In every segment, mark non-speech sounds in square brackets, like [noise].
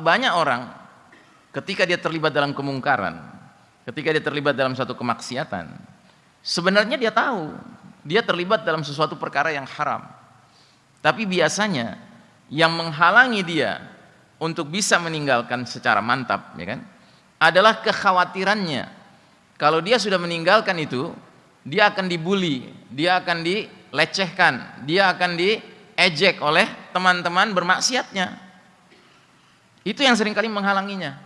banyak orang ketika dia terlibat dalam kemungkaran, ketika dia terlibat dalam satu kemaksiatan, sebenarnya dia tahu dia terlibat dalam sesuatu perkara yang haram. Tapi biasanya yang menghalangi dia untuk bisa meninggalkan secara mantap, ya kan? Adalah kekhawatirannya. Kalau dia sudah meninggalkan itu, dia akan dibully, dia akan dilecehkan, dia akan diejek oleh teman-teman bermaksiatnya. Itu yang sering kali menghalanginya.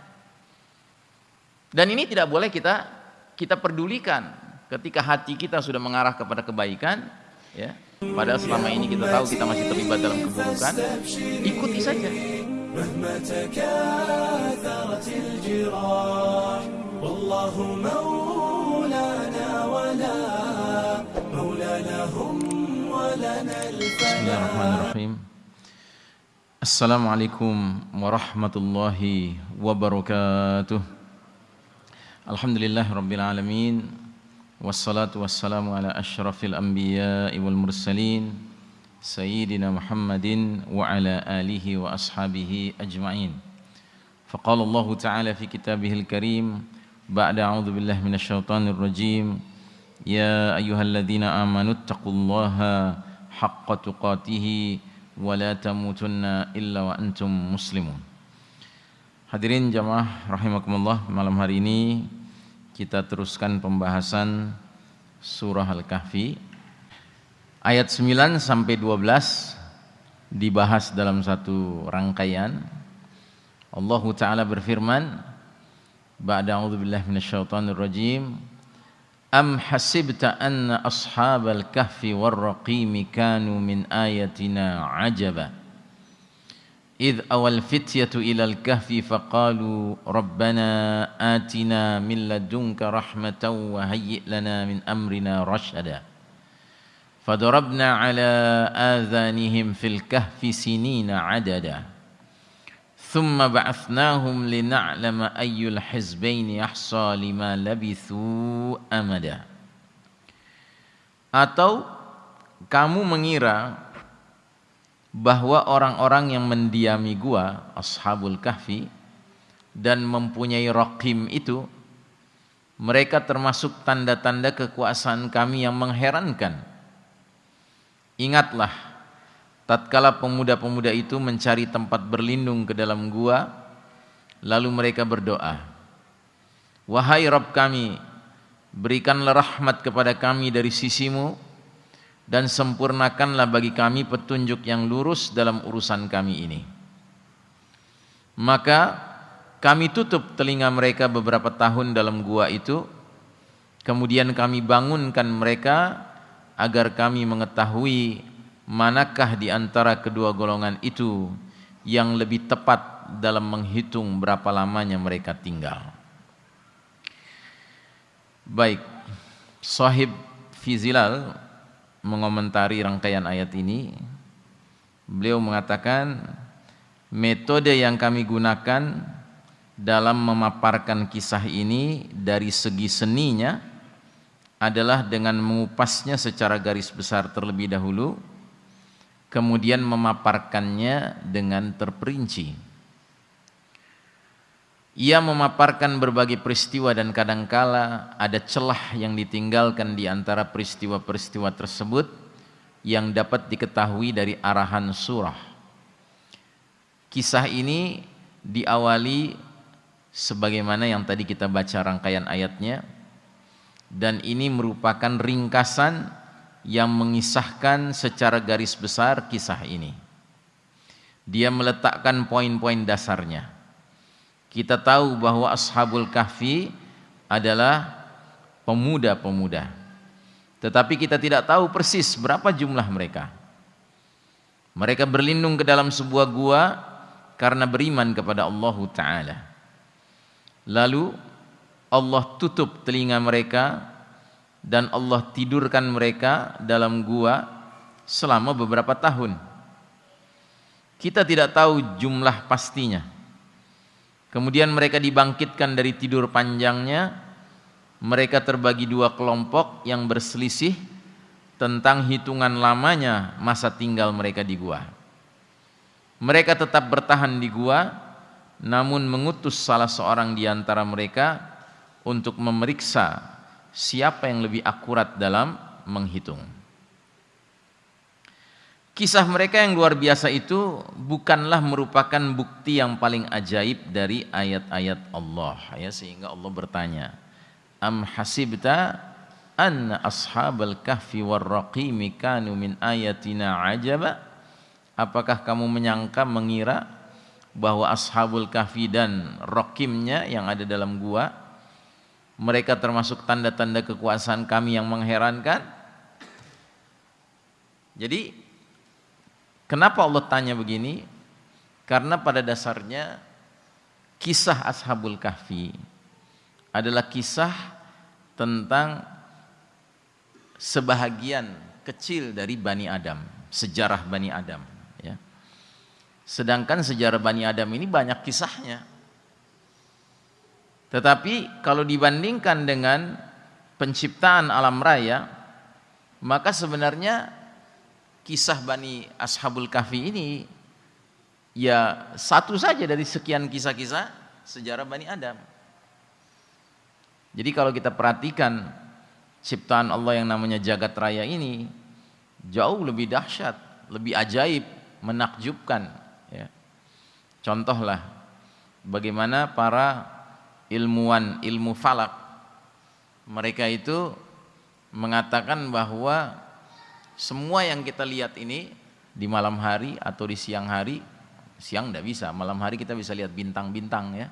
Dan ini tidak boleh kita kita pedulikan ketika hati kita sudah mengarah kepada kebaikan, ya. Padahal selama ini kita tahu kita masih terlibat dalam keburukan, ikuti saja. Bismillahirrahmanirrahim. السلام عليكم ورحمة الله وبركاته. الحمد لله رب العالمين والصلاة والسلام على أشرف الأنبياء والمرسلين سيدنا محمد وعلى آله وأصحابه أجمعين. فقال الله تعالى في كتابه الكريم بعد أعوذ بالله من الشيطان الرجيم يا أيها الذين آمنوا اتقوا الله حق تقاته tamutunna illa wa antum muslimun. Hadirin jamaah rahimakumullah, malam hari ini kita teruskan pembahasan surah Al-Kahfi. Ayat 9 sampai 12 dibahas dalam satu rangkaian. Allah taala berfirman, Ba'da a'udzubillahi minasyaitonir rajim. أم حسبت أن أصحاب الكهف والرقيم كانوا من آياتنا عجبا؟ إذ أوى الفتية إلى الكهف فقالوا ربنا آتنا من لدنك رحمة وهيئ لنا من أمرنا رشدا. فضربنا على آذانهم في الكهف سنين عددا. Thumma بعثناهم لنعلم أي الحزبين ahsa لما لبثوا amada. Atau kamu mengira bahwa orang-orang yang mendiami gua ashabul kahfi dan mempunyai rakim itu mereka termasuk tanda-tanda kekuasaan kami yang mengherankan ingatlah Tatkala pemuda-pemuda itu mencari tempat berlindung ke dalam gua, lalu mereka berdoa, Wahai Rabb kami, berikanlah rahmat kepada kami dari sisimu, dan sempurnakanlah bagi kami petunjuk yang lurus dalam urusan kami ini. Maka kami tutup telinga mereka beberapa tahun dalam gua itu, kemudian kami bangunkan mereka agar kami mengetahui manakah di antara kedua golongan itu yang lebih tepat dalam menghitung berapa lamanya mereka tinggal. Baik, Sahib Fizilal mengomentari rangkaian ayat ini. Beliau mengatakan metode yang kami gunakan dalam memaparkan kisah ini dari segi seninya adalah dengan mengupasnya secara garis besar terlebih dahulu kemudian memaparkannya dengan terperinci. Ia memaparkan berbagai peristiwa dan kadangkala ada celah yang ditinggalkan di antara peristiwa-peristiwa tersebut yang dapat diketahui dari arahan surah. Kisah ini diawali sebagaimana yang tadi kita baca rangkaian ayatnya dan ini merupakan ringkasan yang mengisahkan secara garis besar kisah ini. Dia meletakkan poin-poin dasarnya. Kita tahu bahwa Ashabul Kahfi adalah pemuda-pemuda. Tetapi kita tidak tahu persis berapa jumlah mereka. Mereka berlindung ke dalam sebuah gua karena beriman kepada Allah Ta'ala. Lalu Allah tutup telinga mereka dan Allah tidurkan mereka dalam gua selama beberapa tahun. Kita tidak tahu jumlah pastinya. Kemudian mereka dibangkitkan dari tidur panjangnya. Mereka terbagi dua kelompok yang berselisih tentang hitungan lamanya masa tinggal mereka di gua. Mereka tetap bertahan di gua, namun mengutus salah seorang di antara mereka untuk memeriksa siapa yang lebih akurat dalam menghitung. Kisah mereka yang luar biasa itu bukanlah merupakan bukti yang paling ajaib dari ayat-ayat Allah ya sehingga Allah bertanya am hasibta anna ashabal kahfi warraqimi kanu min ayatina ajaba apakah kamu menyangka mengira bahwa ashabul kahfi dan raqimnya yang ada dalam gua mereka termasuk tanda-tanda kekuasaan kami yang mengherankan jadi Kenapa Allah tanya begini? Karena pada dasarnya kisah Ashabul Kahfi adalah kisah tentang sebahagian kecil dari Bani Adam, sejarah Bani Adam. Ya. Sedangkan sejarah Bani Adam ini banyak kisahnya. Tetapi kalau dibandingkan dengan penciptaan alam raya, maka sebenarnya kisah Bani Ashabul Kahfi ini ya satu saja dari sekian kisah-kisah sejarah Bani Adam. Jadi kalau kita perhatikan ciptaan Allah yang namanya jagat raya ini jauh lebih dahsyat, lebih ajaib, menakjubkan ya. Contohlah bagaimana para ilmuwan ilmu falak mereka itu mengatakan bahwa semua yang kita lihat ini di malam hari atau di siang hari, siang tidak bisa, malam hari kita bisa lihat bintang-bintang ya.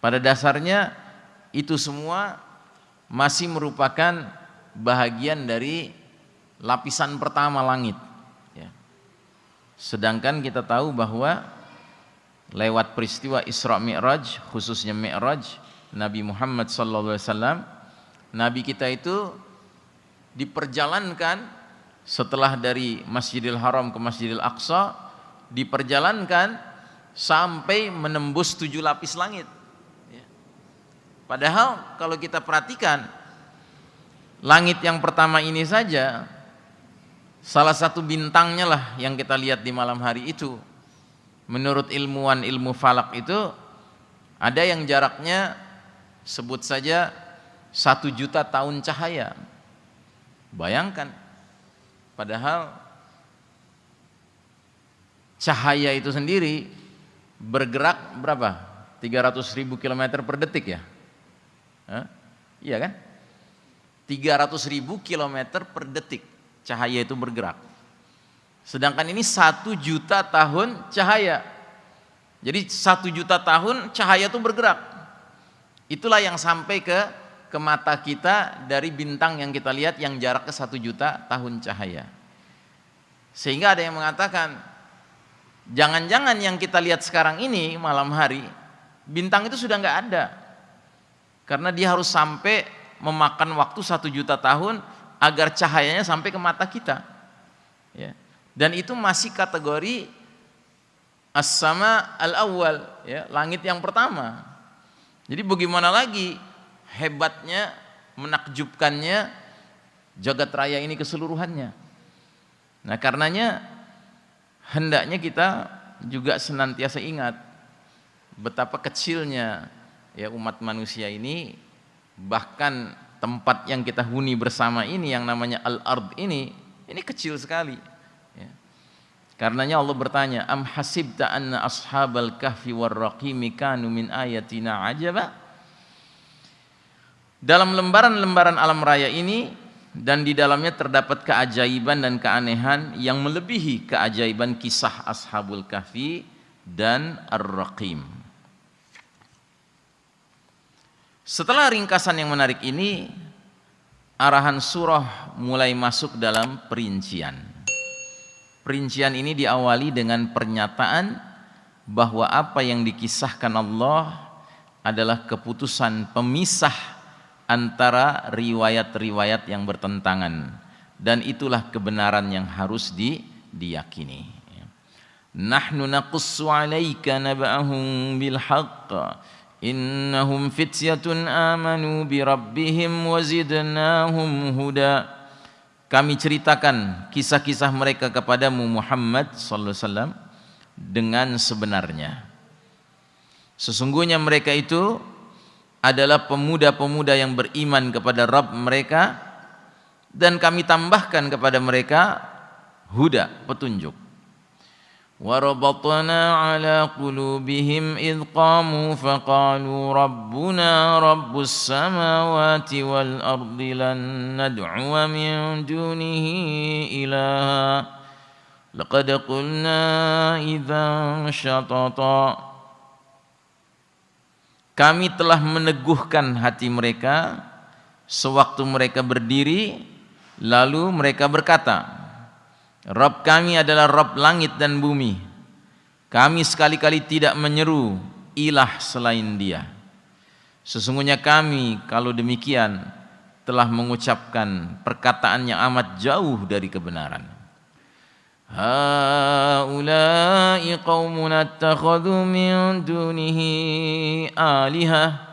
Pada dasarnya itu semua masih merupakan bahagian dari lapisan pertama langit. Ya. Sedangkan kita tahu bahwa lewat peristiwa Isra Mi'raj, khususnya Mi'raj, Nabi Muhammad SAW, Nabi kita itu diperjalankan setelah dari Masjidil Haram ke Masjidil Aqsa diperjalankan sampai menembus tujuh lapis langit. Ya. Padahal kalau kita perhatikan langit yang pertama ini saja salah satu bintangnya lah yang kita lihat di malam hari itu. Menurut ilmuwan ilmu falak itu ada yang jaraknya sebut saja satu juta tahun cahaya. Bayangkan Padahal cahaya itu sendiri bergerak berapa? 300 ribu kilometer per detik ya? Hah? Iya kan? 300 ribu kilometer per detik cahaya itu bergerak. Sedangkan ini satu juta tahun cahaya. Jadi satu juta tahun cahaya itu bergerak. Itulah yang sampai ke ke mata kita dari bintang yang kita lihat yang jaraknya satu juta tahun cahaya. Sehingga ada yang mengatakan, jangan-jangan yang kita lihat sekarang ini malam hari, bintang itu sudah nggak ada. Karena dia harus sampai memakan waktu satu juta tahun agar cahayanya sampai ke mata kita. Ya. Dan itu masih kategori as-sama al-awwal, ya, langit yang pertama. Jadi bagaimana lagi hebatnya, menakjubkannya jagat raya ini keseluruhannya. Nah, karenanya hendaknya kita juga senantiasa ingat betapa kecilnya ya umat manusia ini bahkan tempat yang kita huni bersama ini yang namanya al-ard ini ini kecil sekali. Karenanya Allah bertanya am hasibta anna ashabal kahfi warraqimi kanu min ayatina ajaba dalam lembaran-lembaran alam raya ini dan di dalamnya terdapat keajaiban dan keanehan yang melebihi keajaiban kisah Ashabul Kahfi dan Ar-Raqim. Setelah ringkasan yang menarik ini, arahan surah mulai masuk dalam perincian. Perincian ini diawali dengan pernyataan bahwa apa yang dikisahkan Allah adalah keputusan pemisah antara riwayat-riwayat yang bertentangan dan itulah kebenaran yang harus di, diyakini. Nahnu naqussu 'alaika naba'ahum bil haqq innahum fityatun amanu bi rabbihim wa zidnahum huda. Kami ceritakan kisah-kisah mereka kepadamu Muhammad sallallahu alaihi wasallam dengan sebenarnya. Sesungguhnya mereka itu adalah pemuda-pemuda yang beriman kepada Rabb mereka dan kami tambahkan kepada mereka huda, petunjuk. وربطنا على قلوبهم إذ قاموا فقالوا ربنا رب السماوات والأرض لن ندعو من دونه إلها لقد قلنا إذا شططا Kami telah meneguhkan hati mereka sewaktu mereka berdiri lalu mereka berkata Rabb kami adalah Rabb langit dan bumi. Kami sekali-kali tidak menyeru ilah selain dia. Sesungguhnya kami kalau demikian telah mengucapkan perkataan yang amat jauh dari kebenaran. Haula'i qaumun attakhadhu min dunihi alihah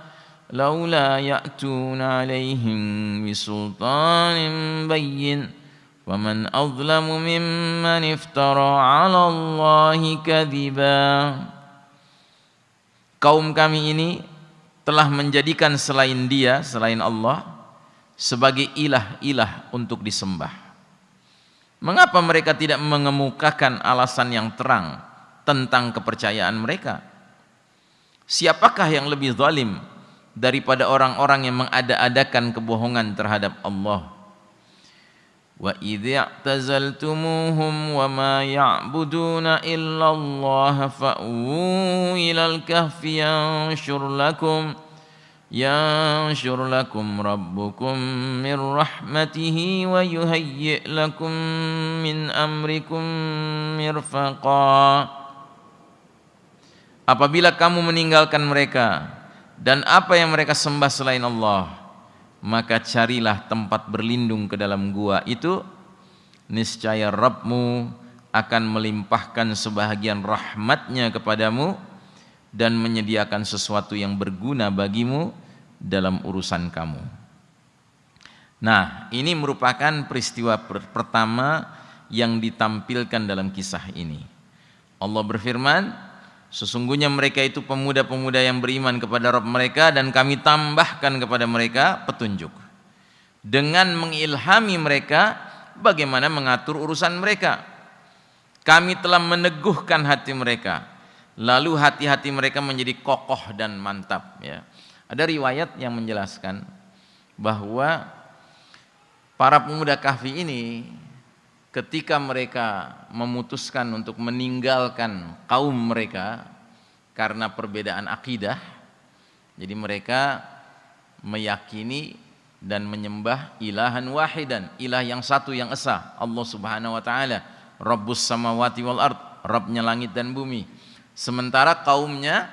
laula ya'tuna alaihim bisultanin bayyin ومن أظلم ممن افترى على الله كذبا kaum kami ini telah menjadikan selain dia selain Allah sebagai ilah-ilah untuk disembah mengapa mereka tidak mengemukakan alasan yang terang tentang kepercayaan mereka siapakah yang lebih zalim daripada orang-orang yang mengada-adakan kebohongan terhadap Allah وإذ اعتزلتموهم وما يعبدون إلا الله فأووا إلى الكهف ينشر لكم ينشر لكم ربكم من رحمته ويهيئ لكم من أمركم مرفقا Apabila kamu meninggalkan mereka dan apa yang mereka sembah selain Allah maka carilah tempat berlindung ke dalam gua itu niscaya Rabbmu akan melimpahkan sebahagian rahmatnya kepadamu dan menyediakan sesuatu yang berguna bagimu dalam urusan kamu. Nah, ini merupakan peristiwa pertama yang ditampilkan dalam kisah ini. Allah berfirman, Sesungguhnya mereka itu pemuda-pemuda yang beriman kepada Rabb mereka dan kami tambahkan kepada mereka petunjuk. Dengan mengilhami mereka bagaimana mengatur urusan mereka. Kami telah meneguhkan hati mereka. Lalu hati-hati mereka menjadi kokoh dan mantap ya. Ada riwayat yang menjelaskan bahwa para pemuda kahfi ini ketika mereka memutuskan untuk meninggalkan kaum mereka karena perbedaan akidah jadi mereka meyakini dan menyembah ilahan wahidan ilah yang satu yang esa Allah subhanahu wa ta'ala. Rabbus samawati wal ard Rabbnya langit dan bumi. Sementara kaumnya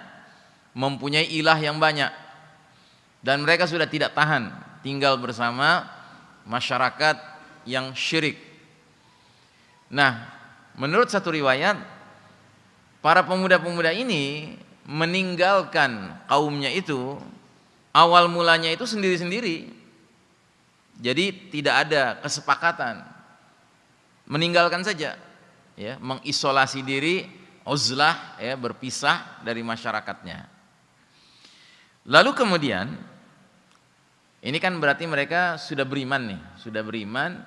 mempunyai ilah yang banyak. Dan mereka sudah tidak tahan tinggal bersama masyarakat yang syirik Nah, menurut satu riwayat, para pemuda-pemuda ini meninggalkan kaumnya itu awal mulanya itu sendiri-sendiri. Jadi tidak ada kesepakatan. Meninggalkan saja ya, mengisolasi diri, uzlah ya, berpisah dari masyarakatnya. Lalu kemudian ini kan berarti mereka sudah beriman nih, sudah beriman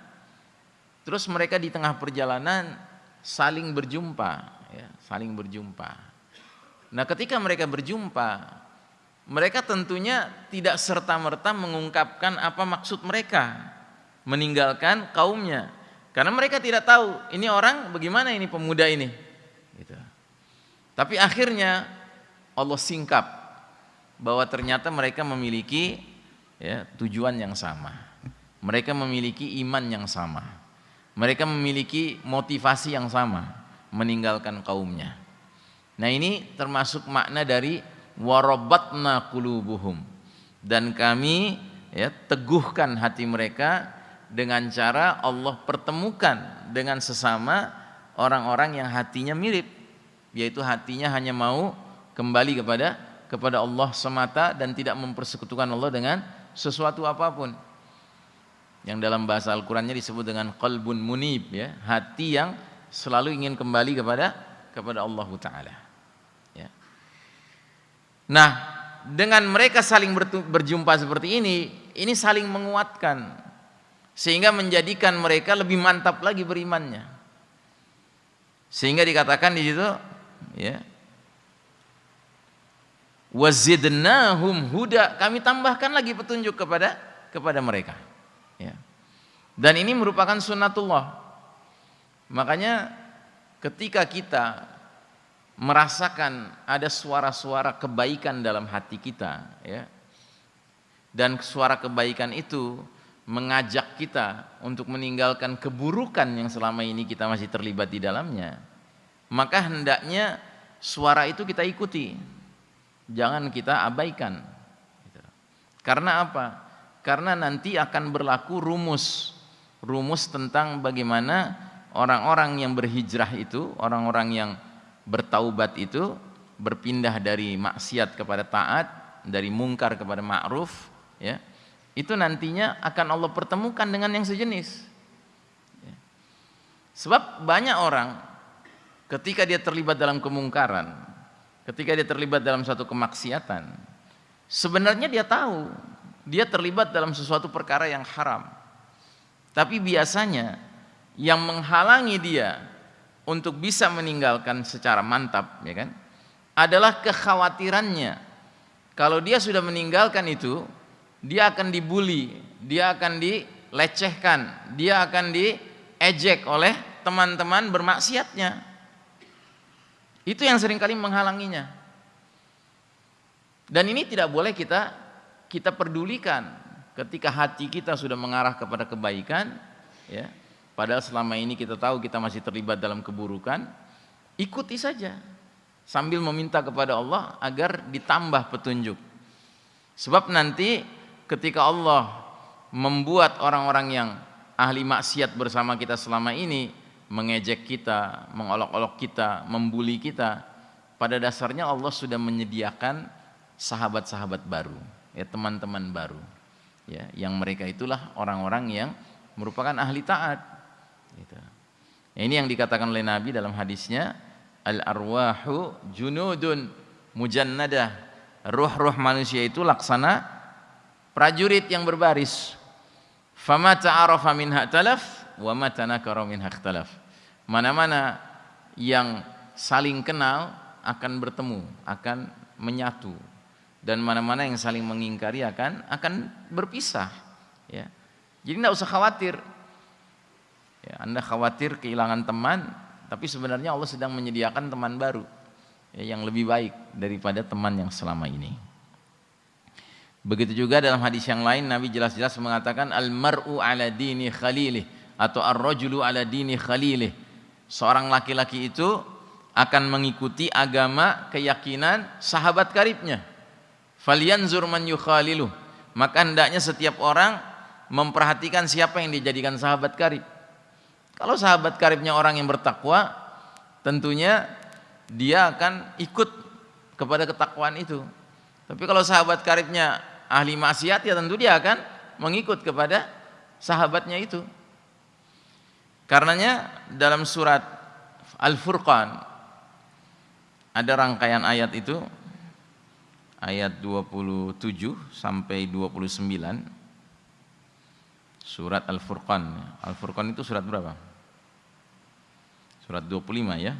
Terus mereka di tengah perjalanan saling berjumpa, ya, saling berjumpa. Nah, ketika mereka berjumpa, mereka tentunya tidak serta-merta mengungkapkan apa maksud mereka meninggalkan kaumnya. Karena mereka tidak tahu ini orang bagaimana ini pemuda ini. Gitu. Tapi akhirnya Allah singkap bahwa ternyata mereka memiliki ya, tujuan yang sama. Mereka memiliki iman yang sama. Mereka memiliki motivasi yang sama, meninggalkan kaumnya. Nah ini termasuk makna dari warabatna kulubuhum dan kami ya teguhkan hati mereka dengan cara Allah pertemukan dengan sesama orang-orang yang hatinya mirip yaitu hatinya hanya mau kembali kepada kepada Allah semata dan tidak mempersekutukan Allah dengan sesuatu apa pun yang dalam bahasa Al-Qur'annya disebut dengan qalbun munib ya, hati yang selalu ingin kembali kepada kepada Allah taala. Ya. Nah, dengan mereka saling berjumpa seperti ini, ini saling menguatkan sehingga menjadikan mereka lebih mantap lagi berimannya. Sehingga dikatakan di situ ya. Wazidnahum huda, kami tambahkan lagi petunjuk kepada kepada mereka. Ya. Dan ini merupakan sunnatullah. Makanya ketika kita merasakan ada suara-suara kebaikan dalam hati kita ya dan suara kebaikan itu mengajak kita untuk meninggalkan keburukan yang selama ini kita masih terlibat di dalamnya maka hendaknya suara itu kita ikuti jangan kita abaikan karena apa karena nanti akan berlaku rumus rumus tentang bagaimana orang-orang yang berhijrah itu orang-orang yang bertaubat itu berpindah dari maksiat kepada taat, dari mungkar kepada ma'ruf, ya. Itu nantinya akan Allah pertemukan dengan yang sejenis. Ya. Sebab banyak orang ketika dia terlibat dalam kemungkaran, ketika dia terlibat dalam suatu kemaksiatan, sebenarnya dia tahu dia terlibat dalam sesuatu perkara yang haram. Tapi biasanya yang menghalangi dia untuk bisa meninggalkan secara mantap ya kan adalah kekhawatirannya. Kalau dia sudah meninggalkan itu dia akan dibully dia akan dilecehkan dia akan diejek oleh teman-teman bermaksiatnya. Itu yang sering kali menghalanginya. Dan ini tidak boleh kita kita pedulikan ketika hati kita sudah mengarah kepada kebaikan ya Padahal selama ini kita tahu kita masih terlibat dalam keburukan, ikuti saja sambil meminta kepada Allah agar ditambah petunjuk. Sebab nanti ketika Allah membuat orang-orang yang ahli maksiat bersama kita selama ini mengejek kita, mengolok-olok kita, membuli kita, pada dasarnya Allah sudah menyediakan sahabat-sahabat baru, ya teman-teman baru. Ya, yang mereka itulah orang-orang yang merupakan ahli taat Gitu. Ini yang dikatakan oleh Nabi dalam hadisnya, al arwahu junudun mujannadah. Ruh-ruh manusia itu laksana prajurit yang berbaris. Fama ta'arafa minha talaf wa ma tanakara minha ikhtalaf. Mana-mana yang saling kenal akan bertemu, akan menyatu dan mana-mana yang saling mengingkari akan akan berpisah ya. Jadi tidak usah khawatir Ya, anda khawatir kehilangan teman, tapi sebenarnya Allah sedang menyediakan teman baru ya, yang lebih baik daripada teman yang selama ini. Begitu juga dalam hadis yang lain Nabi jelas-jelas mengatakan al-mar'u ala dini khalilih atau ar-rajulu ala dini khalilih. Seorang laki-laki itu akan mengikuti agama keyakinan sahabat karibnya. Falyanzur man yukhalilu. Maka hendaknya setiap orang memperhatikan siapa yang dijadikan sahabat karib. Kalau sahabat karibnya orang yang bertakwa, tentunya dia akan ikut kepada ketakwaan itu. Tapi kalau sahabat karibnya ahli maksiat ya tentu dia akan mengikut kepada sahabatnya itu. Karenanya dalam surat Al-Furqan ada rangkaian ayat itu ayat 27 sampai 29 surat Al-Furqan. Al-Furqan itu surat berapa? Surat 25 ya.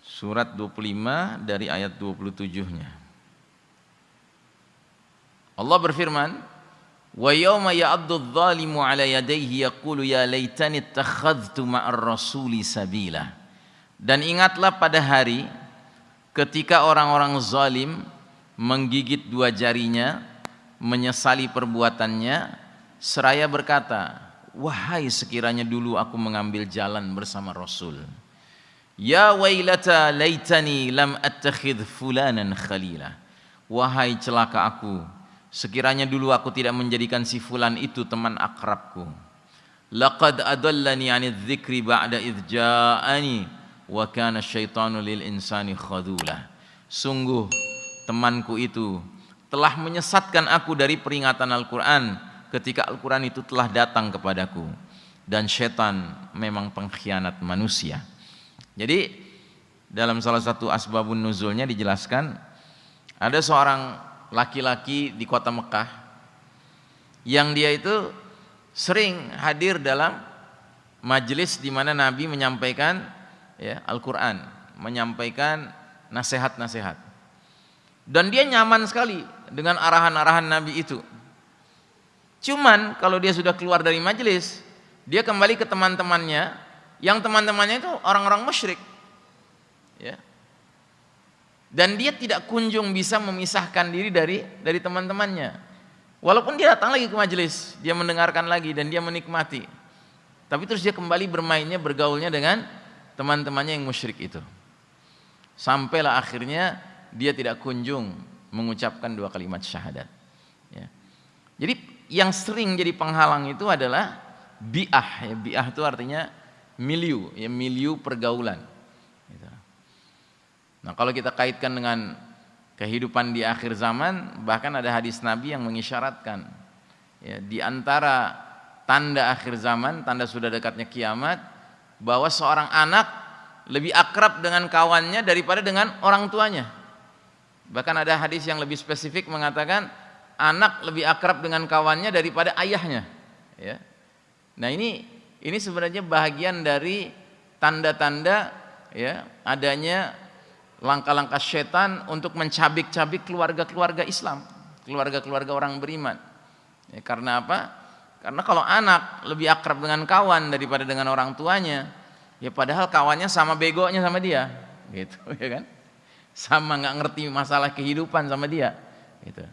Surat 25 dari ayat 27-nya. Allah berfirman, "Wa yawma ya'addu adh-dhalimu 'ala yadayhi yaqulu ya laitani ittakhadhtu ma'ar rasuli sabila." Dan ingatlah pada hari ketika orang-orang zalim menggigit dua jarinya, menyesali perbuatannya, seraya berkata, Wahai sekiranya dulu aku mengambil jalan bersama Rasul. Ya wailata laitani lam attakhidh fulanan khalila. Wahai celaka aku, sekiranya dulu aku tidak menjadikan si fulan itu teman akrabku. Laqad adallani 'anidh dzikri ba'da idh wa kana syaitanu lil insani khadula. Sungguh temanku itu telah menyesatkan aku dari peringatan Al-Qur'an ketika Al-Quran itu telah datang kepadaku dan setan memang pengkhianat manusia jadi dalam salah satu asbabun nuzulnya dijelaskan ada seorang laki-laki di kota Mekah yang dia itu sering hadir dalam majelis di mana Nabi menyampaikan ya Al-Qur'an, menyampaikan nasihat-nasihat. Dan dia nyaman sekali dengan arahan-arahan Nabi itu. Cuman kalau dia sudah keluar dari majelis, dia kembali ke teman-temannya yang teman-temannya itu orang-orang musyrik. Ya. Dan dia tidak kunjung bisa memisahkan diri dari dari teman-temannya. Walaupun dia datang lagi ke majelis, dia mendengarkan lagi dan dia menikmati. Tapi terus dia kembali bermainnya, bergaulnya dengan teman-temannya yang musyrik itu. Sampailah akhirnya dia tidak kunjung mengucapkan dua kalimat syahadat. Ya. Jadi yang sering jadi penghalang itu adalah bi'ah. Ya. Bi'ah itu artinya miliu, ya miliu pergaulan. Gitu. Nah kalau kita kaitkan dengan kehidupan di akhir zaman, bahkan ada hadis Nabi yang mengisyaratkan ya, di antara tanda akhir zaman, tanda sudah dekatnya kiamat, bahwa seorang anak lebih akrab dengan kawannya daripada dengan orang tuanya. Bahkan ada hadis yang lebih spesifik mengatakan anak lebih akrab dengan kawannya daripada ayahnya. Ya. Nah ini ini sebenarnya bahagian dari tanda-tanda ya adanya langkah-langkah setan untuk mencabik-cabik keluarga-keluarga Islam, keluarga-keluarga orang beriman. Ya, karena apa? Karena kalau anak lebih akrab dengan kawan daripada dengan orang tuanya, ya padahal kawannya sama begonya sama dia, gitu [laughs] ya kan? Sama nggak ngerti masalah kehidupan sama dia, gitu.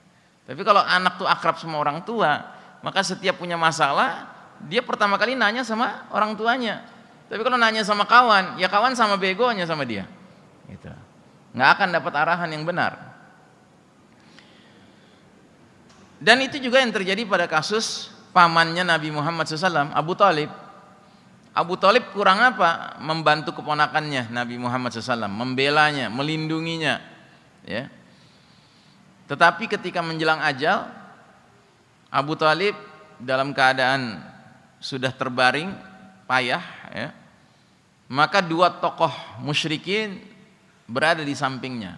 Tapi kalau anak tuh akrab sama orang tua, maka setiap punya masalah, dia pertama kali nanya sama orang tuanya. Tapi kalau nanya sama kawan, ya kawan sama begonya sama dia. Gitu nggak akan dapat arahan yang benar. Dan itu juga yang terjadi pada kasus pamannya Nabi Muhammad SAW, Abu Talib. Abu Talib kurang apa? Membantu keponakannya Nabi Muhammad SAW, membelanya, melindunginya. Ya. Tetapi ketika menjelang ajal, Abu Talib dalam keadaan sudah terbaring, payah, ya, maka dua tokoh musyrikin berada di sampingnya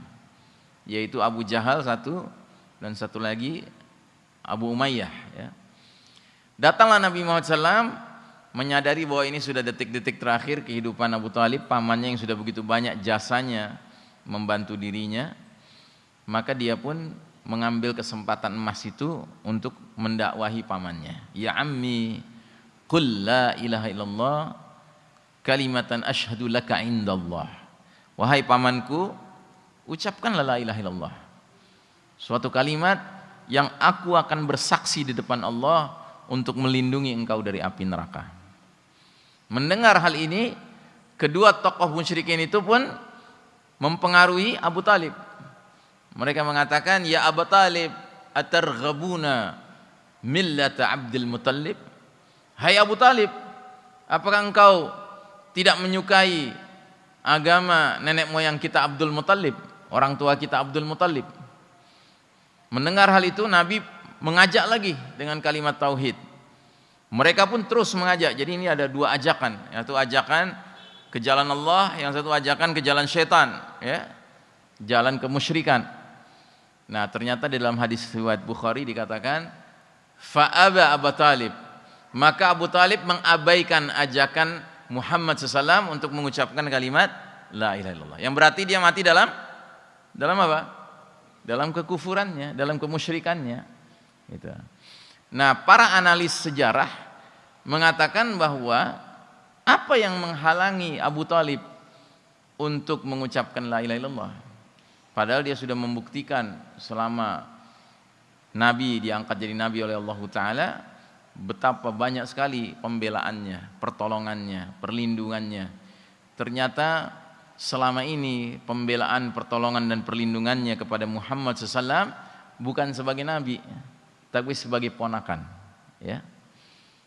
yaitu Abu Jahal satu dan satu lagi Abu Umayyah ya. Datanglah Nabi Muhammad SAW menyadari bahwa ini sudah detik-detik terakhir kehidupan Abu Talib pamannya yang sudah begitu banyak jasanya membantu dirinya maka dia pun mengambil kesempatan emas itu untuk mendakwahi pamannya ya ammi qul la ilaha illallah kalimatan ashhadu laka indallah Wahai pamanku, ucapkanlah la ilaha illallah. Suatu kalimat yang aku akan bersaksi di depan Allah untuk melindungi engkau dari api neraka. Mendengar hal ini, kedua tokoh musyrikin itu pun mempengaruhi Abu Talib. Mereka mengatakan, Ya Abu Talib, atarghabuna millata Abdul Muttalib? Hai Abu Talib, apakah engkau tidak menyukai agama nenek moyang kita Abdul Muttalib, orang tua kita Abdul Muttalib. Mendengar hal itu Nabi mengajak lagi dengan kalimat tauhid. Mereka pun terus mengajak. Jadi ini ada dua ajakan, yaitu ajakan ke jalan Allah, yang satu ajakan ke jalan syaitan, ya. Jalan kemusyrikan. Nah, ternyata di dalam hadis riwayat Bukhari dikatakan fa'aba Abu Talib. Maka Abu Talib mengabaikan ajakan Muhammad SAW untuk mengucapkan kalimat La ilaha illallah. Yang berarti dia mati dalam dalam apa? Dalam kekufurannya, dalam kemusyrikannya. Gitu. Nah, para analis sejarah mengatakan bahwa apa yang menghalangi Abu Talib untuk mengucapkan la ilaha illallah? Padahal dia sudah membuktikan selama Nabi diangkat jadi Nabi oleh Allah Ta'ala betapa banyak sekali pembelaannya, pertolongannya, perlindungannya. Ternyata selama ini pembelaan, pertolongan dan perlindungannya kepada Muhammad SAW bukan sebagai nabi, tapi sebagai ponakan. Ya.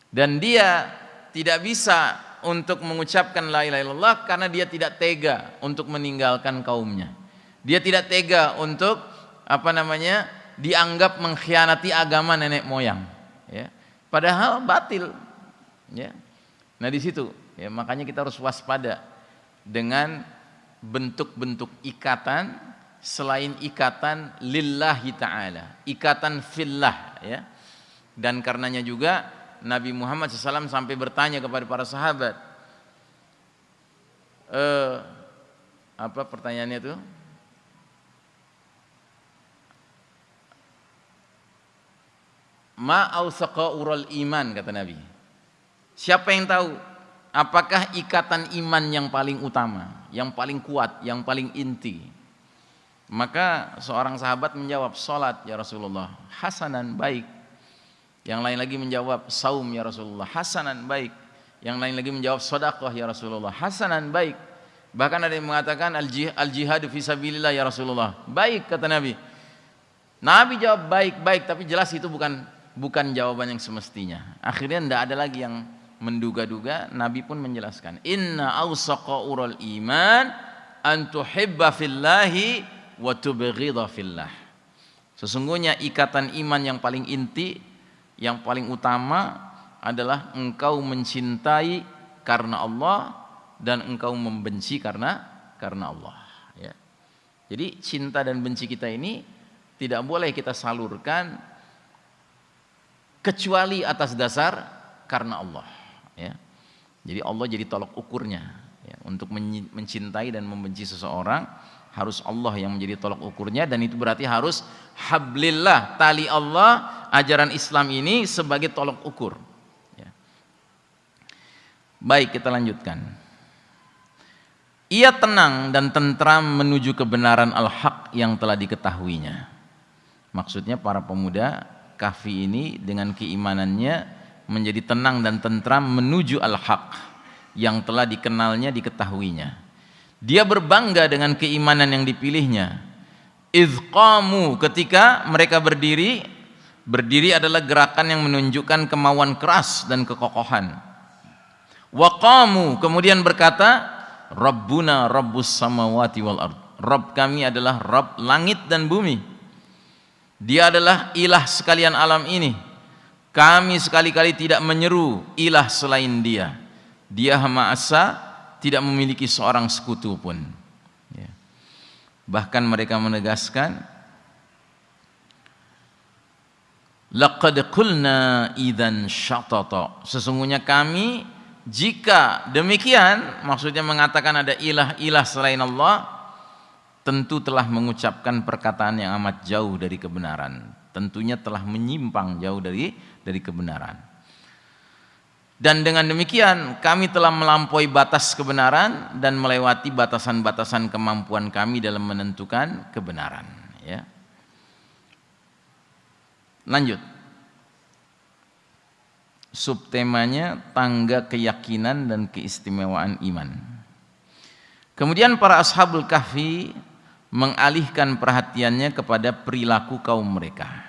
Dan dia tidak bisa untuk mengucapkan la ilaha illallah karena dia tidak tega untuk meninggalkan kaumnya. Dia tidak tega untuk apa namanya dianggap mengkhianati agama nenek moyang. Ya Padahal batil. Ya. Nah di situ ya makanya kita harus waspada dengan bentuk-bentuk ikatan selain ikatan lillahi ta'ala ikatan fillah ya. Dan karenanya juga Nabi Muhammad SAW sampai bertanya kepada para sahabat eh, apa pertanyaannya itu? Ma ural iman kata Nabi. Siapa yang tahu apakah ikatan iman yang paling utama yang paling kuat yang paling inti maka seorang sahabat menjawab salat ya Rasulullah. Hasanan baik. Yang lain lagi menjawab saum ya Rasulullah. Hasanan baik. Yang lain lagi menjawab sedekah ya Rasulullah. Hasanan baik. Bahkan ada yang mengatakan al jihad fi sabilillah ya Rasulullah. Baik kata Nabi. Nabi jawab baik baik. Tapi jelas itu bukan bukan jawaban yang semestinya. Akhirnya tidak ada lagi yang menduga-duga, Nabi pun menjelaskan, "Inna awsaqa ural iman an tuhibba fillahi wa fillah." Sesungguhnya ikatan iman yang paling inti, yang paling utama adalah engkau mencintai karena Allah dan engkau membenci karena karena Allah, ya. Jadi cinta dan benci kita ini tidak boleh kita salurkan kecuali atas dasar karena Allah ya. Jadi Allah jadi tolok ukurnya ya. untuk mencintai dan membenci seseorang harus Allah yang menjadi tolok ukurnya dan itu berarti harus hablillah tali Allah ajaran Islam ini sebagai tolok ukur ya. Baik kita lanjutkan ia tenang dan tentram menuju kebenaran al-haq yang telah diketahuinya. Maksudnya para pemuda Kahfi ini dengan keimanannya menjadi tenang dan tentram menuju al-haq yang telah dikenalnya diketahuinya. Dia berbangga dengan keimanan yang dipilihnya. Izqamu ketika mereka berdiri, berdiri adalah gerakan yang menunjukkan kemauan keras dan kekokohan. Waqamu kemudian berkata, Rabbuna Rabbus samawati wal ard. Rabb kami adalah Rabb langit dan bumi. Dia adalah ilah sekalian alam ini. Kami sekali-kali tidak menyeru ilah selain dia. Dia Hama Asa tidak memiliki seorang sekutu pun. Ya. Bahkan mereka menegaskan, Laqad qulna idzan syatata. Sesungguhnya kami jika demikian maksudnya mengatakan ada ilah-ilah selain Allah tentu telah mengucapkan perkataan yang amat jauh dari kebenaran. Tentunya telah menyimpang jauh dari dari kebenaran. Dan dengan demikian kami telah melampaui batas kebenaran dan melewati batasan-batasan kemampuan kami dalam menentukan kebenaran. Ya. Lanjut. Subtemanya tangga keyakinan dan keistimewaan iman. Kemudian para ashabul kahfi mengalihkan perhatiannya kepada perilaku kaum mereka.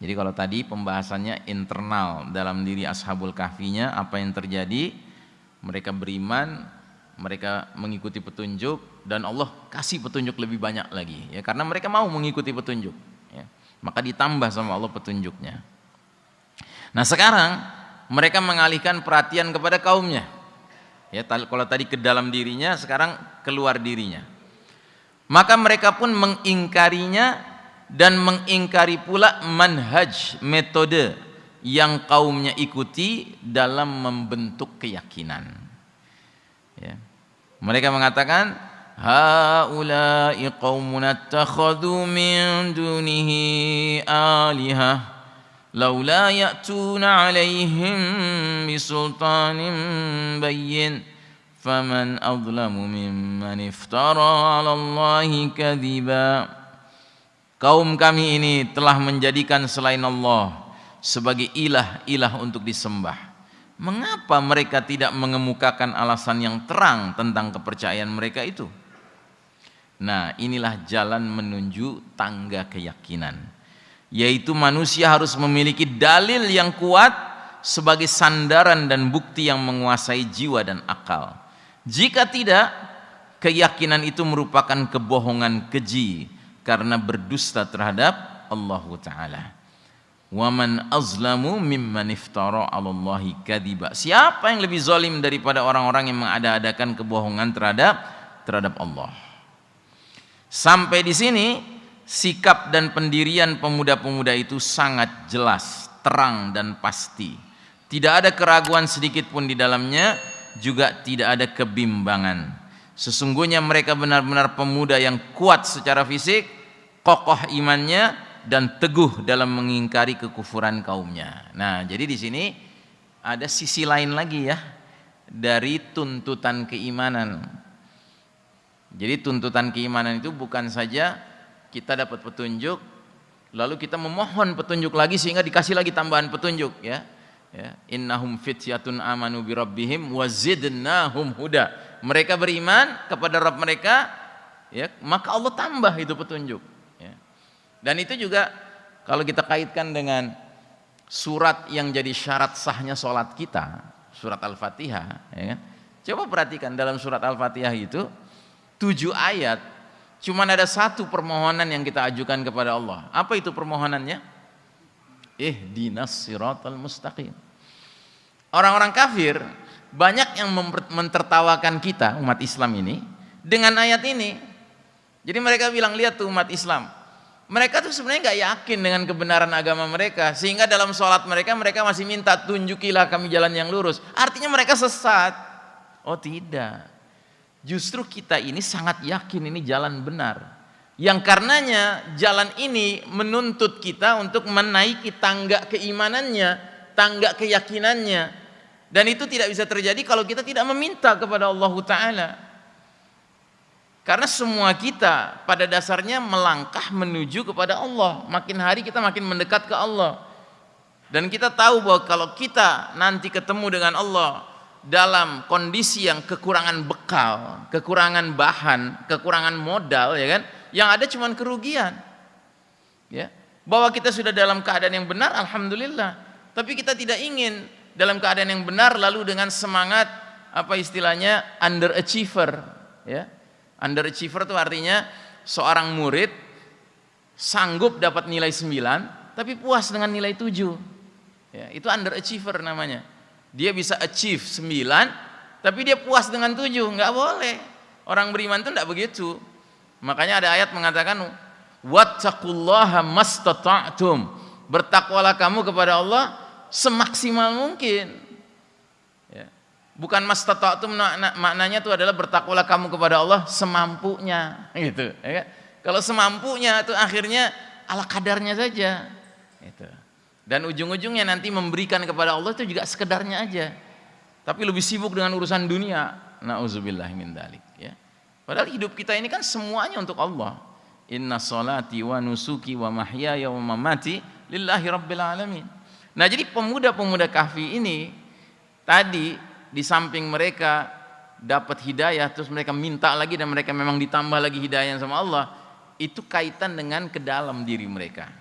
Jadi kalau tadi pembahasannya internal dalam diri ashabul kahfinya apa yang terjadi mereka beriman, mereka mengikuti petunjuk dan Allah kasih petunjuk lebih banyak lagi ya karena mereka mau mengikuti petunjuk ya. Maka ditambah sama Allah petunjuknya. Nah, sekarang mereka mengalihkan perhatian kepada kaumnya. Ya, kalau tadi ke dalam dirinya, sekarang keluar dirinya maka mereka pun mengingkarinya dan mengingkari pula manhaj metode yang kaumnya ikuti dalam membentuk keyakinan ya. mereka mengatakan haula'i qaumuna takhadhu min dunihi alihah laula ya'tuna alaihim bisultanin bayyin faman adlamu mimman iftara 'ala Allahi kadhiba Kaum kami ini telah menjadikan selain Allah sebagai ilah-ilah untuk disembah. Mengapa mereka tidak mengemukakan alasan yang terang tentang kepercayaan mereka itu? Nah, inilah jalan menuju tangga keyakinan. Yaitu manusia harus memiliki dalil yang kuat sebagai sandaran dan bukti yang menguasai jiwa dan akal jika tidak, keyakinan itu merupakan kebohongan keji karena berdusta terhadap Allah Ta'ala. Waman azlamu mimman iftara Allahi kadiba. Siapa yang lebih zalim daripada orang-orang yang mengada-adakan kebohongan terhadap terhadap Allah. Sampai di sini sikap dan pendirian pemuda-pemuda itu sangat jelas, terang dan pasti. Tidak ada keraguan sedikit pun di dalamnya, juga tidak ada kebimbangan. Sesungguhnya mereka benar-benar pemuda yang kuat secara fisik, kokoh imannya dan teguh dalam mengingkari kekufuran kaumnya. Nah, jadi di sini ada sisi lain lagi ya dari tuntutan keimanan. Jadi tuntutan keimanan itu bukan saja kita dapat petunjuk lalu kita memohon petunjuk lagi sehingga dikasih lagi tambahan petunjuk ya. Ya, innahum fityatun amanu bi rabbihim wazidnahum huda. Mereka beriman kepada Rabb mereka ya, maka Allah tambah itu petunjuk ya. Dan itu juga kalau kita kaitkan dengan surat yang jadi syarat sahnya sholat kita, surat Al-Fatihah, ya kan? Coba perhatikan dalam surat Al-Fatihah itu tujuh ayat cuma ada satu permohonan yang kita ajukan kepada Allah. Apa itu permohonannya? Eh dinas siratal mustaqim. Orang-orang kafir banyak yang mentertawakan kita umat Islam ini dengan ayat ini. Jadi mereka bilang lihat tuh umat Islam. Mereka tuh sebenarnya nggak yakin dengan kebenaran agama mereka sehingga dalam sholat mereka mereka masih minta tunjukilah kami jalan yang lurus. Artinya mereka sesat. Oh tidak. Justru kita ini sangat yakin ini jalan benar. Yang karenanya jalan ini menuntut kita untuk menaiki tangga keimanannya, tangga keyakinannya. Dan itu tidak bisa terjadi kalau kita tidak meminta kepada Allah Ta'ala. Karena semua kita pada dasarnya melangkah menuju kepada Allah. Makin hari kita makin mendekat ke Allah. Dan kita tahu bahwa kalau kita nanti ketemu dengan Allah, dalam kondisi yang kekurangan bekal, kekurangan bahan, kekurangan modal ya kan, yang ada cuma kerugian. Ya. Bahwa kita sudah dalam keadaan yang benar alhamdulillah, tapi kita tidak ingin dalam keadaan yang benar lalu dengan semangat apa istilahnya underachiever ya. Underachiever itu artinya seorang murid sanggup dapat nilai 9 tapi puas dengan nilai 7. Ya, itu underachiever namanya. Dia bisa achieve 9 tapi dia puas dengan 7 nggak boleh. Orang beriman itu tidak begitu. Makanya ada ayat mengatakan wattaqullaha mastata'tum. Bertakwalah kamu kepada Allah semaksimal mungkin ya. bukan mastata'tum maknanya itu adalah bertakwalah kamu kepada Allah semampunya gitu ya kan? kalau semampunya itu akhirnya ala kadarnya saja itu dan ujung-ujungnya nanti memberikan kepada Allah itu juga sekedarnya aja. Tapi lebih sibuk dengan urusan dunia. Nauzubillah min dalik ya. Padahal hidup kita ini kan semuanya untuk Allah. Inna salati wa nusuki wa mahyaya wa mamati lillahi rabbil alamin. Nah, jadi pemuda-pemuda kahfi ini tadi di samping mereka dapat hidayah terus mereka minta lagi dan mereka memang ditambah lagi hidayah sama Allah, itu kaitan dengan ke dalam diri mereka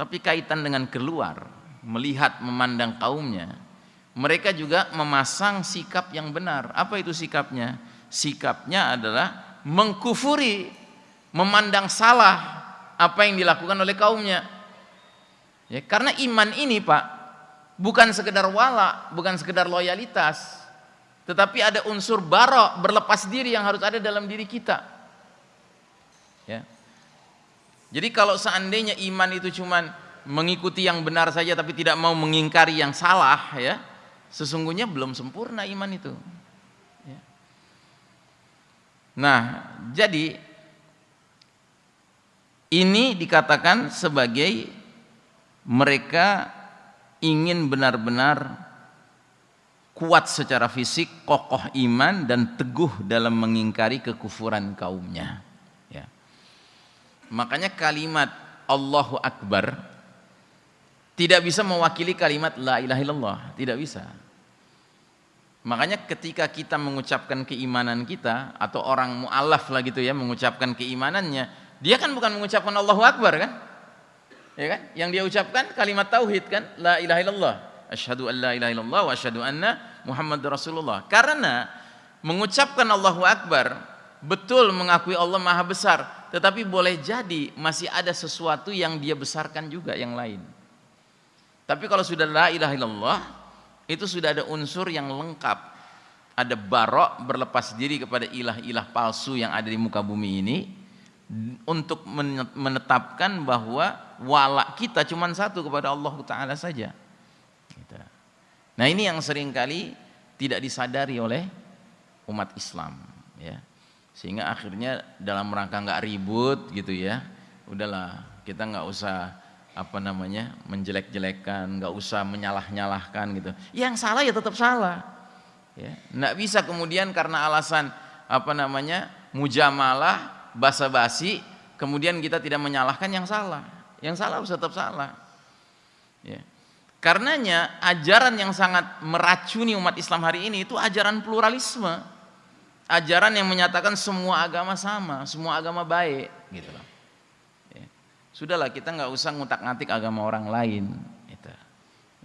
tapi kaitan dengan keluar, melihat, memandang kaumnya, mereka juga memasang sikap yang benar. Apa itu sikapnya? Sikapnya adalah mengkufuri, memandang salah apa yang dilakukan oleh kaumnya. Ya, karena iman ini Pak, bukan sekedar wala, bukan sekedar loyalitas, tetapi ada unsur barok, berlepas diri yang harus ada dalam diri kita. Ya. Jadi kalau seandainya iman itu cuman mengikuti yang benar saja tapi tidak mau mengingkari yang salah ya, sesungguhnya belum sempurna iman itu. Ya. Nah, jadi ini dikatakan sebagai mereka ingin benar-benar kuat secara fisik, kokoh iman dan teguh dalam mengingkari kekufuran kaumnya. Makanya kalimat Allahu Akbar tidak bisa mewakili kalimat La ilaha illallah, tidak bisa. Makanya ketika kita mengucapkan keimanan kita atau orang mu'alaf lah gitu ya mengucapkan keimanannya, dia kan bukan mengucapkan Allahu Akbar kan? Ya kan? Yang dia ucapkan kalimat tauhid kan? La ilaha illallah. Asyhadu an la ilaha illallah wa asyhadu anna Muhammad Rasulullah. Karena mengucapkan Allahu Akbar betul mengakui Allah Maha Besar, tetapi boleh jadi masih ada sesuatu yang dia besarkan juga yang lain. Tapi kalau sudah la ilaha illallah, itu sudah ada unsur yang lengkap. ada barok berlepas diri kepada ilah-ilah palsu yang ada di muka bumi ini untuk menetapkan bahwa walak kita cuma satu kepada Allah Ta'ala saja. Gitu. nah ini yang sering kali tidak disadari oleh umat Islam ya. Sehingga akhirnya dalam rangka nggak ribut gitu ya udahlah kita nggak usah apa namanya menjelek-jelekan nggak usah menyalah-nyalahkan gitu. Yang salah ya tetap salah ya. Nggak bisa kemudian karena alasan apa namanya mujamalah basa-basi kemudian kita tidak menyalahkan yang salah. Yang salah harus tetap salah. Ya. Karenanya ajaran yang sangat meracuni umat Islam hari ini itu ajaran pluralisme. Ajaran yang menyatakan semua agama sama semua agama baik gitu loh. Ya. sudahlah kita nggak usah ngutak-ngatik agama orang lain gitu.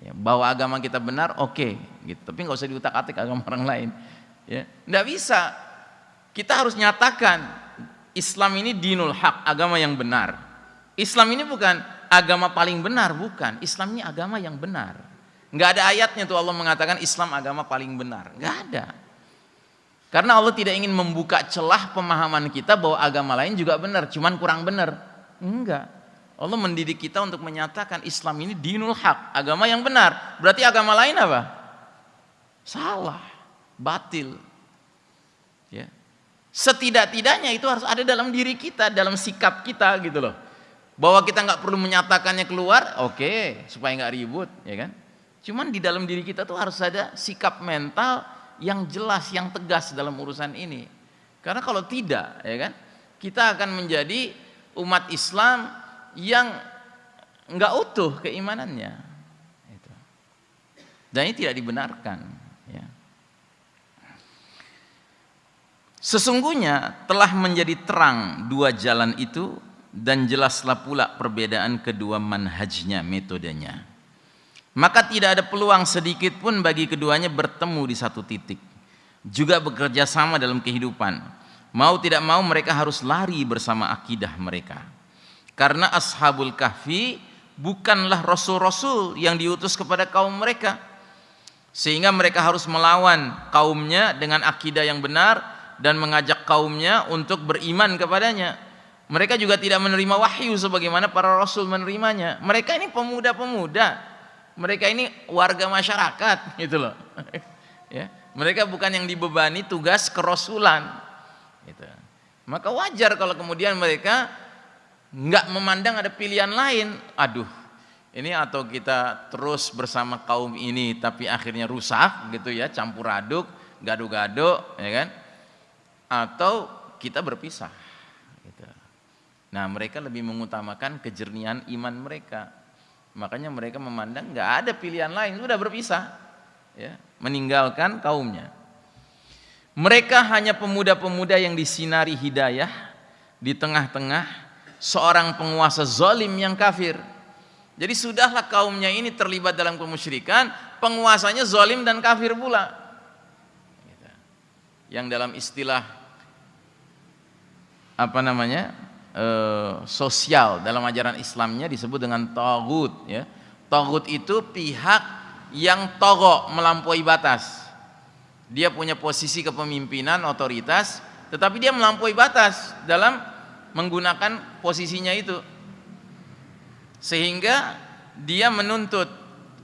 ya, bahwa agama kita benar oke okay, gitu. Tapi nggak usah diutak-atik agama [laughs] orang lain ya. Nggak bisa. Kita harus nyatakan Islam ini dinul hak, agama yang benar. Islam ini bukan agama paling benar, bukan. Islam ini agama yang benar. Enggak ada ayatnya tuh Allah mengatakan Islam agama paling benar. Enggak ada. Karena Allah tidak ingin membuka celah pemahaman kita bahwa agama lain juga benar, cuman kurang benar. Enggak. Allah mendidik kita untuk menyatakan Islam ini dinul hak, agama yang benar. Berarti agama lain apa? Salah, batil. Ya. Setidak-tidaknya itu harus ada dalam diri kita, dalam sikap kita gitu loh. Bahwa kita nggak perlu menyatakannya keluar, oke, okay, supaya nggak ribut, ya kan? Cuman di dalam diri kita tuh harus ada sikap mental yang jelas, yang tegas dalam urusan ini. Karena kalau tidak, ya kan, kita akan menjadi umat Islam yang nggak utuh keimanannya. Dan ini tidak dibenarkan. Sesungguhnya telah menjadi terang dua jalan itu dan jelaslah pula perbedaan kedua manhajnya, metodenya. Maka tidak ada peluang sedikit pun bagi keduanya bertemu di satu titik. Juga bekerja sama dalam kehidupan. Mau tidak mau mereka harus lari bersama akidah mereka. Karena ashabul kahfi bukanlah rasul-rasul yang diutus kepada kaum mereka. Sehingga mereka harus melawan kaumnya dengan akidah yang benar dan mengajak kaumnya untuk beriman kepadanya. Mereka juga tidak menerima wahyu sebagaimana para rasul menerimanya. Mereka ini pemuda-pemuda. Mereka ini warga masyarakat [laughs] gitu loh. ya. Mereka bukan yang dibebani tugas kerasulan. Gitu. Maka wajar kalau kemudian mereka nggak memandang ada pilihan lain. Aduh, ini atau kita terus bersama kaum ini tapi akhirnya rusak gitu ya, campur aduk, gado-gado, ya kan? Atau kita berpisah. Gitu. Nah mereka lebih mengutamakan kejernihan iman mereka. Makanya mereka memandang nggak ada pilihan lain, sudah berpisah, ya, meninggalkan kaumnya. Mereka hanya pemuda-pemuda yang disinari hidayah di tengah-tengah seorang penguasa zalim yang kafir. Jadi sudahlah kaumnya ini terlibat dalam kemusyrikan, penguasanya zalim dan kafir pula. Yang dalam istilah apa namanya e, sosial dalam ajaran Islamnya disebut dengan togut ya. Togut itu pihak yang togo melampaui batas. Dia punya posisi kepemimpinan otoritas tetapi dia melampaui batas dalam menggunakan posisinya itu. Sehingga dia menuntut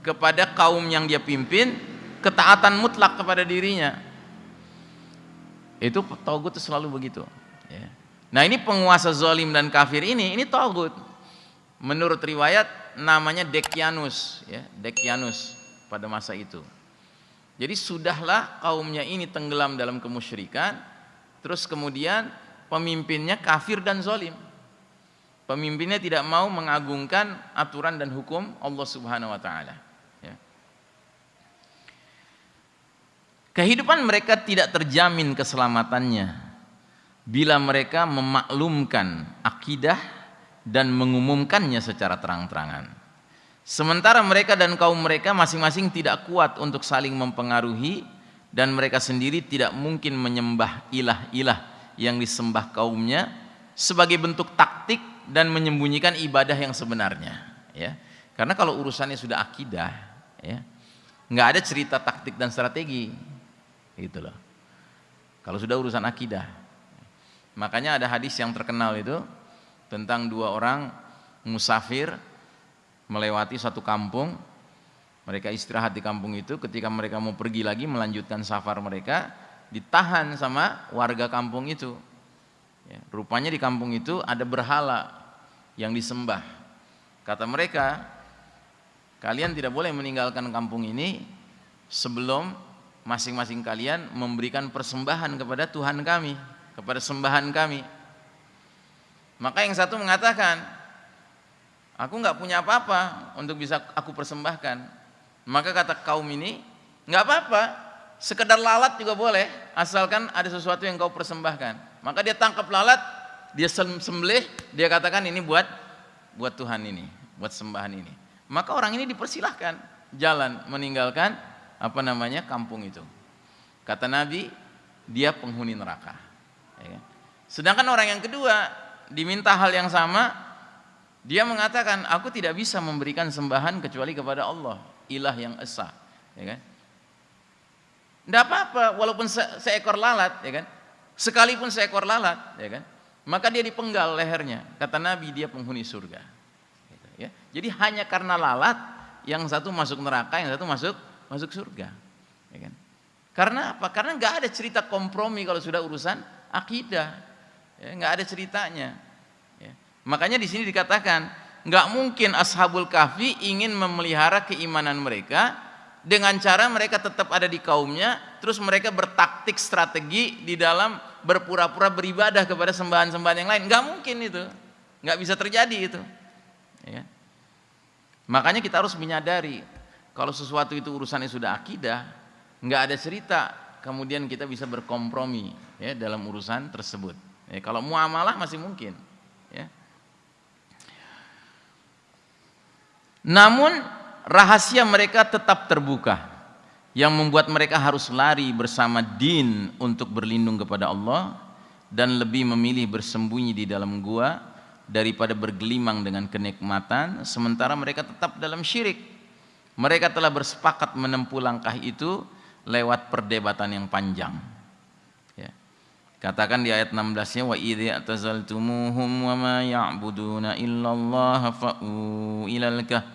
kepada kaum yang dia pimpin ketaatan mutlak kepada dirinya itu togut itu selalu begitu ya. Nah ini penguasa zalim dan kafir ini, ini togut. Menurut riwayat namanya Dekianus, ya, Dekianus pada masa itu. Jadi sudahlah kaumnya ini tenggelam dalam kemusyrikan, terus kemudian pemimpinnya kafir dan zalim. Pemimpinnya tidak mau mengagungkan aturan dan hukum Allah Subhanahu wa taala. Kehidupan mereka tidak terjamin keselamatannya. Bila mereka memaklumkan akidah dan mengumumkannya secara terang-terangan. Sementara mereka dan kaum mereka masing-masing tidak kuat untuk saling mempengaruhi dan mereka sendiri tidak mungkin menyembah ilah-ilah yang disembah kaumnya sebagai bentuk taktik dan menyembunyikan ibadah yang sebenarnya ya. Karena kalau urusannya sudah akidah ya nggak ada cerita taktik dan strategi gitu loh Kalau sudah urusan akidah. Makanya ada hadis yang terkenal itu tentang dua orang musafir melewati satu kampung. Mereka istirahat di kampung itu, ketika mereka mau pergi lagi melanjutkan safar mereka, ditahan sama warga kampung itu. Ya, rupanya di kampung itu ada berhala yang disembah. Kata mereka, kalian tidak boleh meninggalkan kampung ini sebelum masing-masing kalian memberikan persembahan kepada Tuhan kami, kepada sembahan kami. Maka yang satu mengatakan, aku nggak punya apa-apa untuk bisa aku persembahkan. Maka kata kaum ini, nggak apa-apa, sekedar lalat juga boleh, asalkan ada sesuatu yang kau persembahkan. Maka dia tangkap lalat, dia sembelih, dia katakan ini buat buat Tuhan ini, buat sembahan ini. Maka orang ini dipersilahkan jalan meninggalkan apa namanya kampung itu. Kata Nabi, dia penghuni neraka. Ya kan? Sedangkan orang yang kedua diminta hal yang sama, dia mengatakan, aku tidak bisa memberikan sembahan kecuali kepada Allah, ilah yang esa. Ya kan? Tidak apa-apa, walaupun se seekor lalat, ya kan? Sekalipun seekor lalat, ya kan? Maka dia dipenggal lehernya. Kata Nabi, dia penghuni surga. Gitu, ya. Jadi hanya karena lalat, yang satu masuk neraka, yang satu masuk masuk surga. Ya kan? Karena apa? Karena nggak ada cerita kompromi kalau sudah urusan akidah, ya, ada ceritanya. Ya. Makanya di sini dikatakan nggak mungkin ashabul kahfi ingin memelihara keimanan mereka dengan cara mereka tetap ada di kaumnya, terus mereka bertaktik strategi di dalam berpura-pura beribadah kepada sembahan-sembahan yang lain. Nggak mungkin itu, nggak bisa terjadi itu. Ya. Makanya kita harus menyadari kalau sesuatu itu urusannya sudah akidah, nggak ada cerita, kemudian kita bisa berkompromi ya dalam urusan tersebut. Ya, kalau muamalah masih mungkin. Ya. Namun rahasia mereka tetap terbuka yang membuat mereka harus lari bersama din untuk berlindung kepada Allah dan lebih memilih bersembunyi di dalam gua daripada bergelimang dengan kenikmatan sementara mereka tetap dalam syirik mereka telah bersepakat menempuh langkah itu lewat perdebatan yang panjang. Ya. Katakan di ayat 16-nya wa idzi atazaltumuhum wa ma ya'buduna illallah fa'u ilal kahf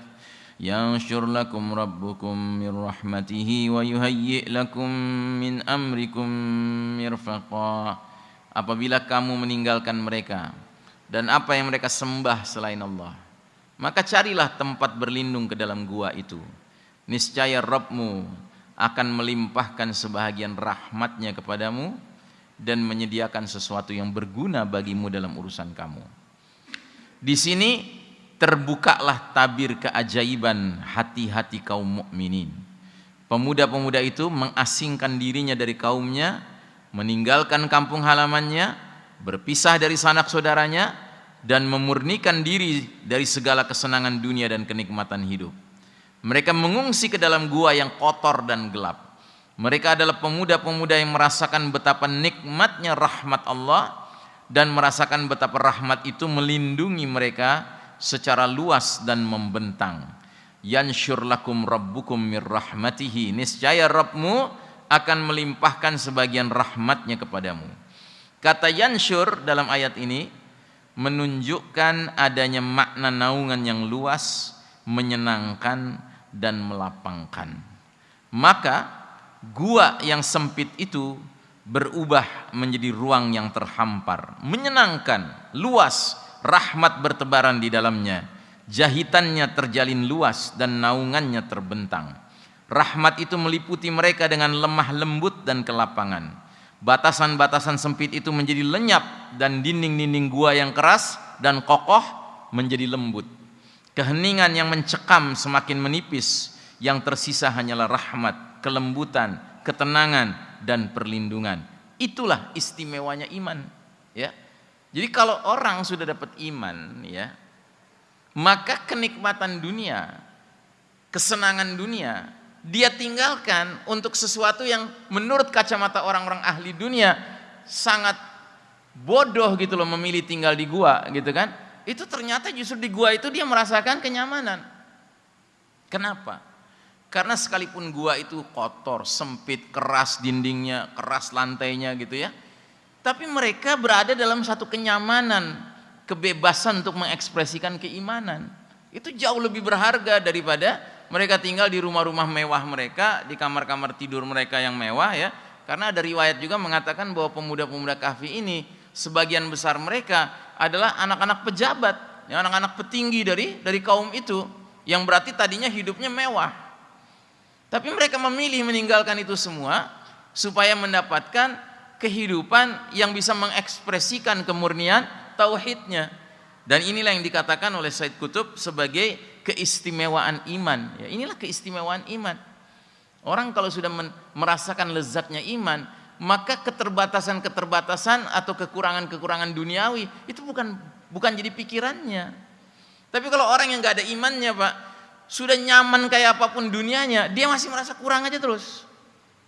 yanshur lakum rabbukum min rahmatihi wa yuhayyi' lakum min amrikum mirfaqa. Apabila kamu meninggalkan mereka dan apa yang mereka sembah selain Allah maka carilah tempat berlindung ke dalam gua itu. Niscaya Rabbmu akan melimpahkan sebahagian rahmatnya kepadamu dan menyediakan sesuatu yang berguna bagimu dalam urusan kamu. Di sini terbukalah tabir keajaiban hati-hati kaum mukminin. Pemuda-pemuda itu mengasingkan dirinya dari kaumnya, meninggalkan kampung halamannya, berpisah dari sanak saudaranya, dan memurnikan diri dari segala kesenangan dunia dan kenikmatan hidup. Mereka mengungsi ke dalam gua yang kotor dan gelap. Mereka adalah pemuda-pemuda yang merasakan betapa nikmatnya rahmat Allah dan merasakan betapa rahmat itu melindungi mereka secara luas dan membentang. Yansyur lakum rabbukum mir rahmatihi. Niscaya Rabbmu akan melimpahkan sebagian rahmatnya kepadamu. Kata yansyur dalam ayat ini menunjukkan adanya makna naungan yang luas, menyenangkan dan melapangkan. Maka gua yang sempit itu berubah menjadi ruang yang terhampar, menyenangkan, luas, rahmat bertebaran di dalamnya. Jahitannya terjalin luas dan naungannya terbentang. Rahmat itu meliputi mereka dengan lemah lembut dan kelapangan Batasan-batasan sempit itu menjadi lenyap dan dinding-dinding gua yang keras dan kokoh menjadi lembut. Keheningan yang mencekam semakin menipis, yang tersisa hanyalah rahmat, kelembutan, ketenangan dan perlindungan. Itulah istimewanya iman, ya. Jadi kalau orang sudah dapat iman, ya, maka kenikmatan dunia, kesenangan dunia dia tinggalkan untuk sesuatu yang menurut kacamata orang-orang ahli dunia sangat bodoh gitu loh memilih tinggal di gua gitu kan itu ternyata justru di gua itu dia merasakan kenyamanan kenapa Karena sekalipun gua itu kotor, sempit, keras dindingnya, keras lantainya gitu ya. Tapi mereka berada dalam satu kenyamanan, kebebasan untuk mengekspresikan keimanan. Itu jauh lebih berharga daripada mereka tinggal di rumah-rumah mewah mereka, di kamar-kamar tidur mereka yang mewah ya. Karena ada riwayat juga mengatakan bahwa pemuda-pemuda kahfi ini sebagian besar mereka adalah anak-anak pejabat, ya, anak-anak petinggi dari dari kaum itu yang berarti tadinya hidupnya mewah. Tapi mereka memilih meninggalkan itu semua supaya mendapatkan kehidupan yang bisa mengekspresikan kemurnian tauhidnya. Dan inilah yang dikatakan oleh Said Kutub sebagai keistimewaan iman. Ya, inilah keistimewaan iman. Orang kalau sudah merasakan lezatnya iman, maka keterbatasan-keterbatasan atau kekurangan-kekurangan duniawi itu bukan bukan jadi pikirannya. Tapi kalau orang yang nggak ada imannya, Pak, sudah nyaman kayak apa pun dunianya, dia masih merasa kurang aja terus.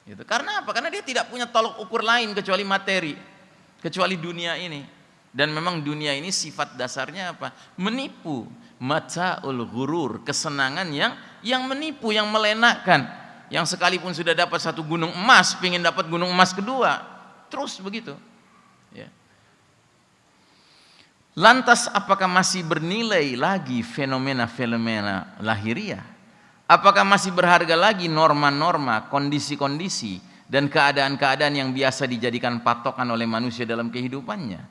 Gitu. Karena apa? Karena dia tidak punya tolok ukur lain kecuali materi, kecuali dunia ini. Dan memang dunia ini sifat dasarnya apa? Menipu, ul gurur, kesenangan yang yang menipu, yang melenakkan yang sekalipun sudah dapat satu gunung emas, ingin dapat gunung emas kedua, terus begitu. Ya. Lantas apakah masih bernilai lagi fenomena-fenomena lahiriah? Apakah masih berharga lagi norma-norma, kondisi-kondisi, dan keadaan-keadaan yang biasa dijadikan patokan oleh manusia dalam kehidupannya?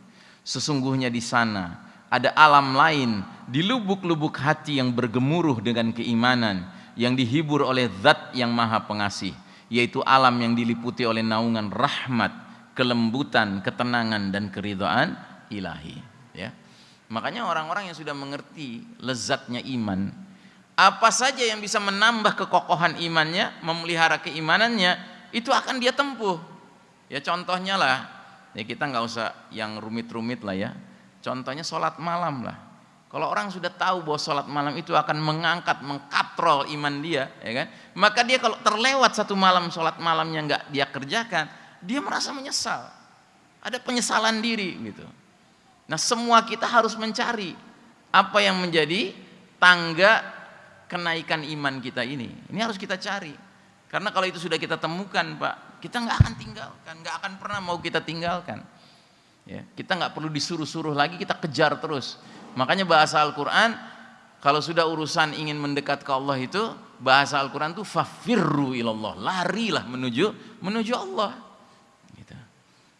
Sesungguhnya di sana ada alam lain di lubuk-lubuk hati yang bergemuruh dengan keimanan, yang dihibur oleh zat yang maha pengasih yaitu alam yang diliputi oleh naungan rahmat kelembutan ketenangan dan keridhaan ilahi. Ya. Makanya orang-orang yang sudah mengerti lezatnya iman apa saja yang bisa menambah kekokohan imannya memelihara keimanannya itu akan dia tempuh. Ya contohnya lah ya kita nggak usah yang rumit-rumit lah ya contohnya sholat malam lah kalau orang sudah tahu bahwa sholat malam itu akan mengangkat, mengkatrol iman dia, ya kan? Maka dia kalau terlewat satu malam sholat malamnya nggak dia kerjakan, dia merasa menyesal. Ada penyesalan diri gitu. Nah semua kita harus mencari apa yang menjadi tangga kenaikan iman kita ini. Ini harus kita cari. Karena kalau itu sudah kita temukan, Pak, kita nggak akan tinggalkan, nggak akan pernah mau kita tinggalkan. Ya, kita nggak perlu disuruh-suruh lagi, kita kejar terus. Makanya bahasa Al-Quran kalau sudah urusan ingin mendekat ke Allah itu bahasa Al-Quran itu fafirru ilallah larilah menuju menuju Allah. Gitu.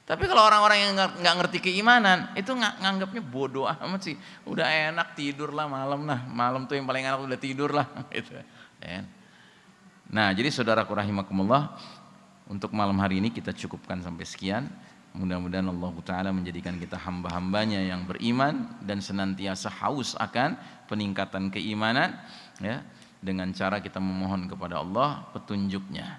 tapi kalau orang-orang yang nggak ngerti keimanan itu nganggapnya bodoh amat sih. Udah enak tidur lah malam nah malam tuh yang paling enak udah tidur lah [laughs] gitu. Nah jadi saudara rahimakumullah untuk malam hari ini kita cukupkan sampai sekian Mudah-mudahan Allah Ta'ala menjadikan kita hamba-hambanya yang beriman dan senantiasa haus akan peningkatan keimanan ya dengan cara kita memohon kepada Allah petunjuknya.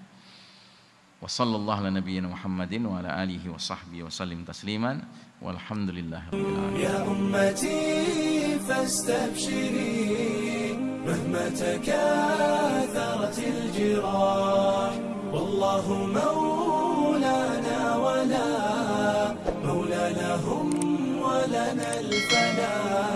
Wa sallallahu ala nabiyyina Muhammadin wa ala alihi wa sahbihi wa sallim tasliman walhamdulillah Ya ummati fastabshiri مهما تكاثرت الجراح والله مولانا لهم ولنا الفناء